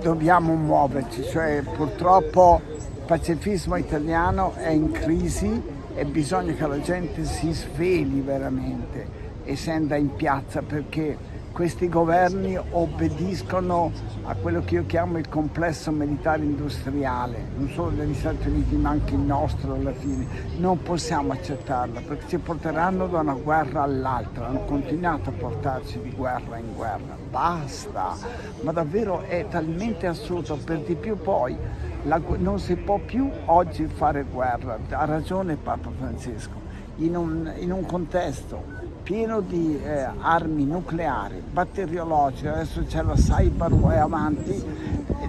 Dobbiamo muoverci, cioè purtroppo il pacifismo italiano è in crisi e bisogna che la gente si svegli veramente e scenda in piazza perché questi governi obbediscono a quello che io chiamo il complesso militare industriale, non solo degli Stati Uniti ma anche il nostro alla fine. Non possiamo accettarlo perché ci porteranno da una guerra all'altra, hanno continuato a portarci di guerra in guerra. Basta! Ma davvero è talmente assurdo, per di più poi la, non si può più oggi fare guerra, ha ragione Papa Francesco, in un, in un contesto pieno di eh, armi nucleari, batteriologiche, adesso c'è la cyber e avanti,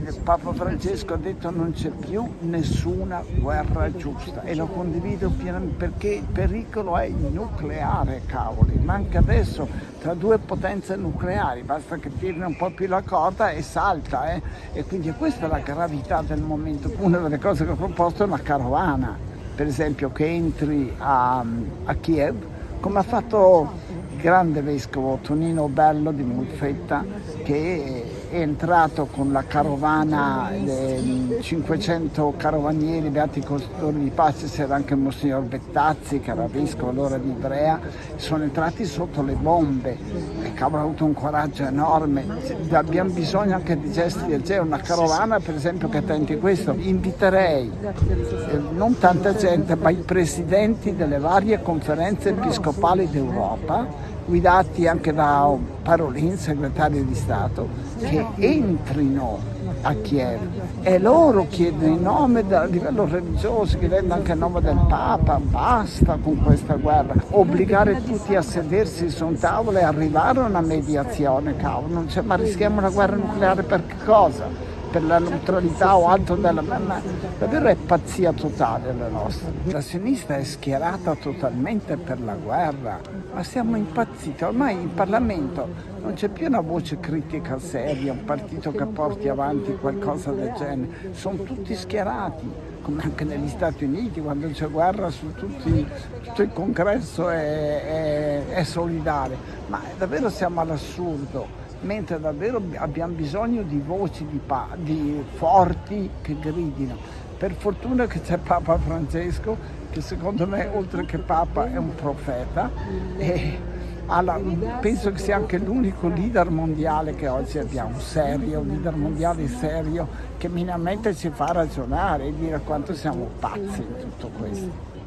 il Papa Francesco ha detto non c'è più nessuna guerra giusta e lo condivido pienamente perché il pericolo è il nucleare, cavoli, manca adesso tra due potenze nucleari, basta che tiri un po' più la corda e salta eh? e quindi questa è la gravità del momento. Una delle cose che ho proposto è una carovana, per esempio che entri a, a Kiev come ha fatto il grande vescovo Tonino Bello di Mulfetta che è entrato con la carovana, 500 carovanieri, beati costori di pace, c'era anche Monsignor Bettazzi che era vescovo allora di Ivrea, sono entrati sotto le bombe e cavolo ha avuto un coraggio enorme, abbiamo bisogno anche di gesti del genere, una carovana per esempio che tenti questo, inviterei eh, non tanta gente ma i presidenti delle varie conferenze episcopali d'Europa guidati anche da Parolin, segretario di Stato, che entrino a Kiev. E loro chiedono in nome a livello religioso, chiedendo anche in nome del Papa, basta con questa guerra, obbligare tutti a sedersi su un tavolo e arrivare a una mediazione, cavolo, non c'è, ma rischiamo una guerra nucleare per che cosa? Per la neutralità o altro della ma davvero è pazzia totale la nostra. La sinistra è schierata totalmente per la guerra, ma siamo impazziti. Ormai in Parlamento non c'è più una voce critica seria, un partito che porti avanti qualcosa del genere. Sono tutti schierati, come anche negli Stati Uniti, quando c'è guerra su tutti, tutto il congresso è, è, è solidale. Ma davvero siamo all'assurdo mentre davvero abbiamo bisogno di voci di, di forti che gridino. Per fortuna che c'è Papa Francesco, che secondo me oltre che Papa è un profeta e alla, penso che sia anche l'unico leader mondiale che oggi abbiamo, serio, leader mondiale serio, che minimamente ci fa ragionare e dire quanto siamo pazzi in tutto questo.